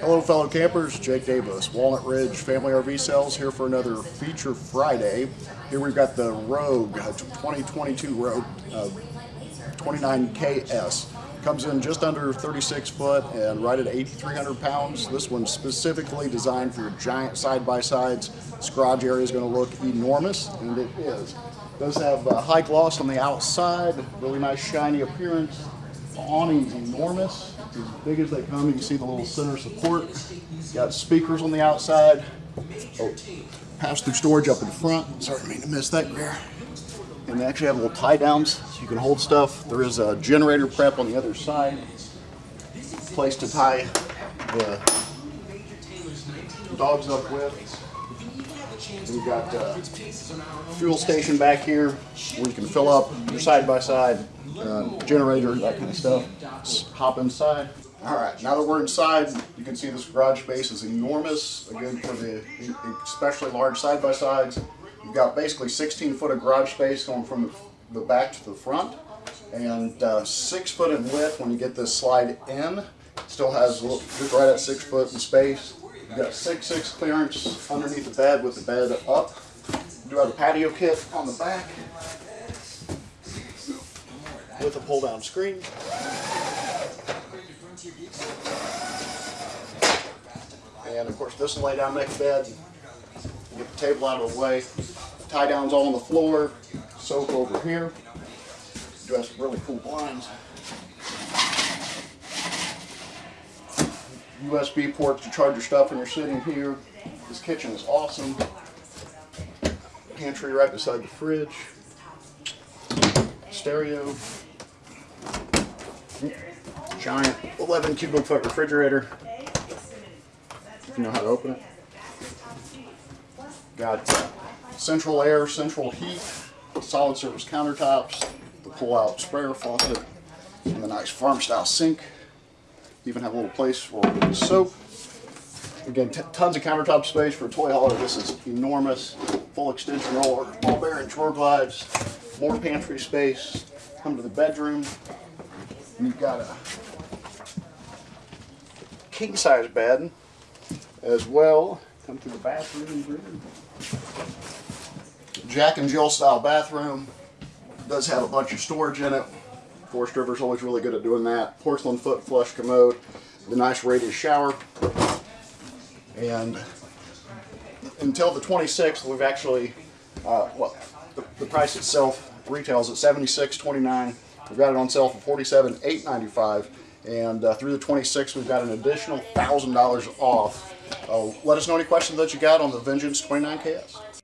Hello fellow campers, Jake Davis, Walnut Ridge Family RV Sales here for another Feature Friday. Here we've got the Rogue, 2022 Rogue uh, 29KS. Comes in just under 36 foot and right at 8,300 pounds. This one's specifically designed for your giant side-by-sides. This garage area is going to look enormous, and it is. Does have uh, high gloss on the outside, really nice shiny appearance. Awning's enormous, as big as they come. You can see the little center support. Got speakers on the outside. Oh, pass-through storage up in front. Sorry, I mean to miss that, there. And they actually have little tie downs so you can hold stuff. There is a generator prep on the other side. Place to tie the dogs up with. We've got uh, fuel station back here where you can fill up your side by side uh, generator, that kind of stuff. Just hop inside. All right, now that we're inside, you can see this garage space is enormous. Again, for the especially large side by sides. You've got basically 16 foot of garage space going from the back to the front, and uh, six foot in width when you get this slide in. Still has just right at six foot in space. You've got six six clearance underneath the bed with the bed up. Do have a patio kit on the back with a pull down screen. And of course this will lay down next bed. Get the table out of the way. Tie downs all on the floor. Soap over here. Do have some really cool blinds. USB port to charge your stuff when you're sitting here. This kitchen is awesome. Pantry right beside the fridge. Stereo. Giant 11 cubic foot refrigerator. If you know how to open it. Got central air, central heat, solid surface countertops, the pull-out sprayer faucet, and the nice farm style sink. Even have a little place for soap. Again, tons of countertop space for a toy hauler. This is enormous. Full extension roller, ball bearing drawer glides, more pantry space. Come to the bedroom. You've got a king size bed as well. Come to the bathroom. Jack and Jill style bathroom. Does have a bunch of storage in it. Forest River's always really good at doing that. Porcelain foot flush commode. The nice radius shower. And until the 26th, we've actually, uh, well, the, the, price itself retails at $76.29. We've got it on sale for $47,895. And uh, through the 26th, we've got an additional $1,000 off. Uh, let us know any questions that you got on the Vengeance 29KS.